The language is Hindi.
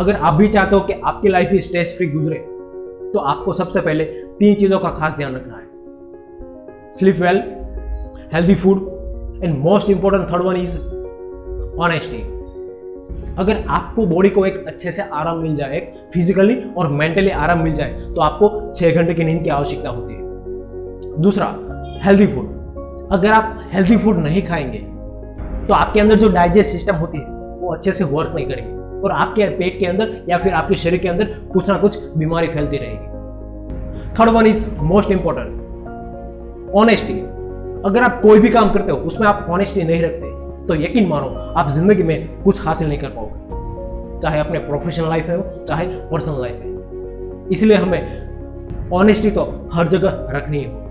अगर आप भी चाहते हो कि आपकी लाइफ ही स्ट्रेस फ्री गुजरे तो आपको सबसे पहले तीन चीज़ों का खास ध्यान रखना है। Sleep well healthy food and most important third one is honesty अगर आपको बॉडी को एक अच्छे से आराम मिल जाए एक फिजिकली और मेंटली आराम मिल जाए तो आपको छः घंटे की नींद की आवश्यकता होती है। दूसरा हेल्दी फ़ूड अगर आप हेल्दी फ़ूड नहीं खाएँगे तो आपके अंदर जो डाइजेस्ट सिस्टम होती है, वो अच्छे से वर्क नहीं करेगी। और आपके पेट के अंदर या फिर आपके शरीर के अंदर कुछ ना कुछ बीमारी फैलती रहेगी। Third one is most important honesty अगर आप कोई भी काम करते हो, उसमें आप ऑनेस्टी नहीं रखते तो यकीन मानो, आप ज़िंदगी में कुछ हासिल नहीं कर पाओगे। चाहे अपने प्रोफेशनल लाइफ में हो चाहे पर्सनल लाइफ में इसलिए हमें ऑनेस्टी तो हर जगह रखनी है।